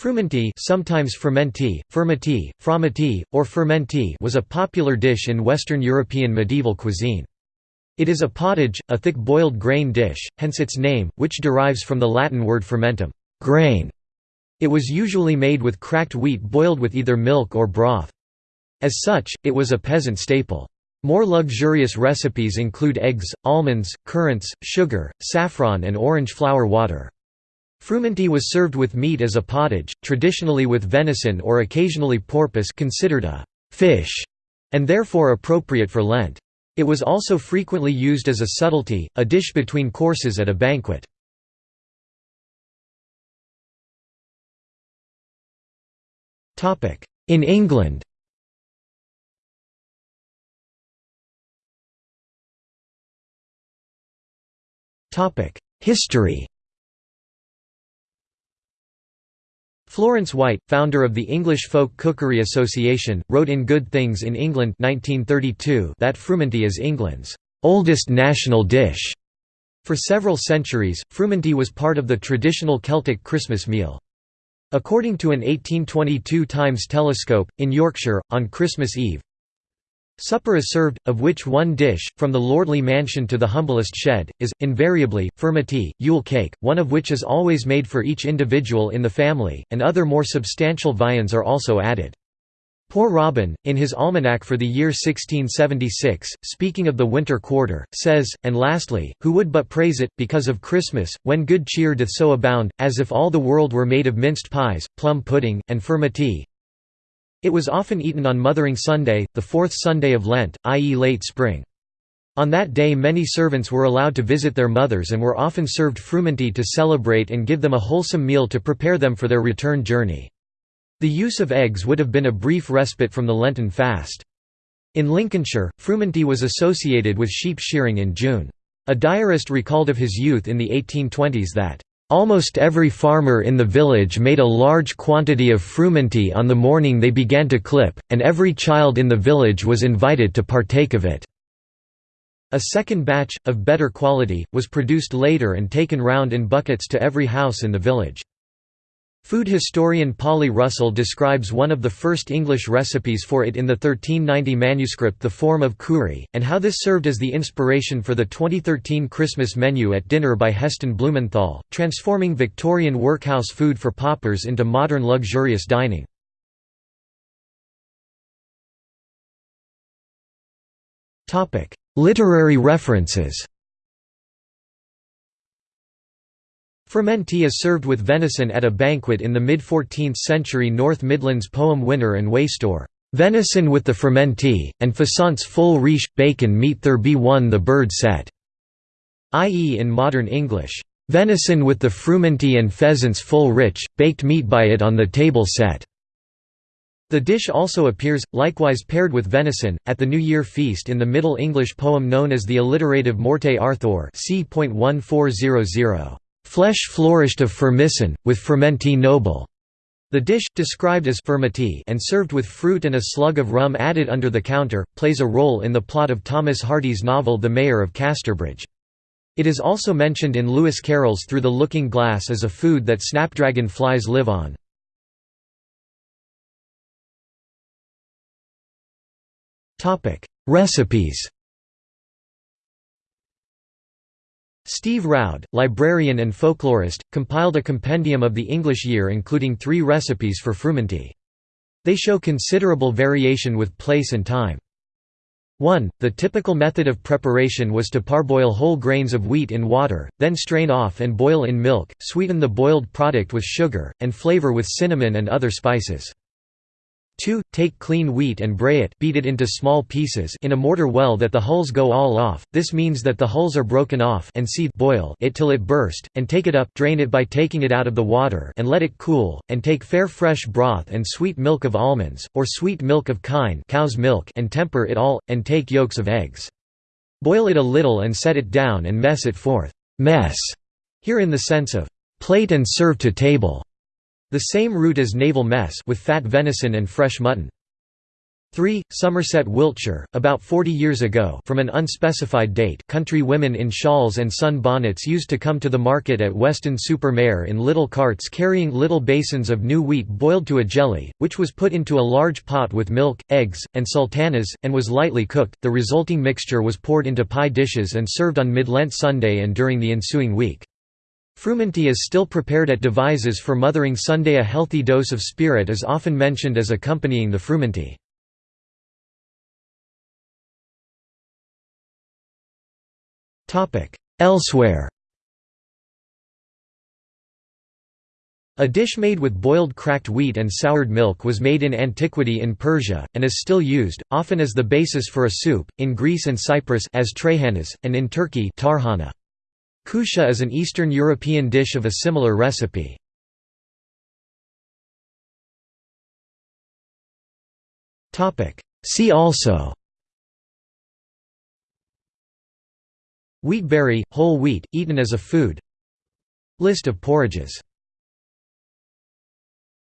Frumenty sometimes fermenti, fermenti, fromenty, or fermenti was a popular dish in Western European medieval cuisine. It is a pottage, a thick boiled grain dish, hence its name, which derives from the Latin word frumentum grain". It was usually made with cracked wheat boiled with either milk or broth. As such, it was a peasant staple. More luxurious recipes include eggs, almonds, currants, sugar, saffron and orange flower water. Frumenty was served with meat as a pottage, traditionally with venison or occasionally porpoise considered a «fish» and therefore appropriate for Lent. It was also frequently used as a subtlety, a dish between courses at a banquet. In England History Florence White, founder of the English Folk Cookery Association, wrote in Good Things in England 1932 that frumenty is England's oldest national dish. For several centuries, frumenty was part of the traditional Celtic Christmas meal. According to an 1822 Times telescope, in Yorkshire, on Christmas Eve, Supper is served, of which one dish, from the lordly mansion to the humblest shed, is, invariably, furmity, Yule cake, one of which is always made for each individual in the family, and other more substantial viands are also added. Poor Robin, in his almanac for the year 1676, speaking of the winter quarter, says, and lastly, who would but praise it, because of Christmas, when good cheer doth so abound, as if all the world were made of minced pies, plum pudding, and furmity, it was often eaten on Mothering Sunday, the fourth Sunday of Lent, i.e. late spring. On that day many servants were allowed to visit their mothers and were often served frumenty to celebrate and give them a wholesome meal to prepare them for their return journey. The use of eggs would have been a brief respite from the Lenten fast. In Lincolnshire, frumenty was associated with sheep shearing in June. A diarist recalled of his youth in the 1820s that Almost every farmer in the village made a large quantity of frumenty on the morning they began to clip, and every child in the village was invited to partake of it. A second batch, of better quality, was produced later and taken round in buckets to every house in the village. Food historian Polly Russell describes one of the first English recipes for it in the 1390 manuscript The Forme of Cury, and how this served as the inspiration for the 2013 Christmas menu at dinner by Heston Blumenthal, transforming Victorian workhouse food for paupers into modern luxurious dining. Literary references Fermenty is served with venison at a banquet in the mid-14th century North Midlands poem Wynnere and Wastoure. Venison with the fermenty, and faisance full riche, bacon meat there be one the bird set, i.e. in modern English, venison with the frumenty and pheasants full rich, baked meat by it on the table set. The dish also appears, likewise paired with venison, at the New Year feast in the Middle English poem known as the alliterative Morte Arthure c. Flesh flourished of firmicin, with fermenti noble. The dish, described as furmity and served with fruit and a slug of rum added under the counter, plays a role in the plot of Thomas Hardy's novel The Mayor of Casterbridge. It is also mentioned in Lewis Carroll's Through the Looking Glass as a food that snapdragon flies live on. Recipes Steve Roud, librarian and folklorist, compiled a compendium of the English year including three recipes for frumenty. They show considerable variation with place and time. 1. The typical method of preparation was to parboil whole grains of wheat in water, then strain off and boil in milk, sweeten the boiled product with sugar, and flavor with cinnamon and other spices. 2. Take clean wheat and bray it beat it into small pieces in a mortar well that the hulls go all off, this means that the hulls are broken off and seethe boil it till it burst, and take it up drain it by taking it out of the water and let it cool, and take fair fresh broth and sweet milk of almonds, or sweet milk of kine cow's milk and temper it all, and take yolks of eggs. Boil it a little and set it down and mess it forth mess, here in the sense of plate and serve to table. The same root as naval mess with fat venison and fresh mutton. 3. Somerset, Wiltshire, about 40 years ago from an unspecified date country women in shawls and sun bonnets used to come to the market at Weston-super-Mare in little carts carrying little basins of new wheat boiled to a jelly, which was put into a large pot with milk, eggs, and sultanas, and was lightly cooked. The resulting mixture was poured into pie dishes and served on Mid-Lent Sunday and during the ensuing week. Frumenty is still prepared at Devizes for Mothering Sunday A healthy dose of spirit is often mentioned as accompanying the frumenty. Elsewhere A dish made with boiled cracked wheat and soured milk was made in antiquity in Persia, and is still used, often as the basis for a soup, in Greece and Cyprus as trahanas, and in Turkey tarhana. Kusha is an Eastern European dish of a similar recipe. See also. Wheatberry, whole wheat, eaten as a food. List of porridges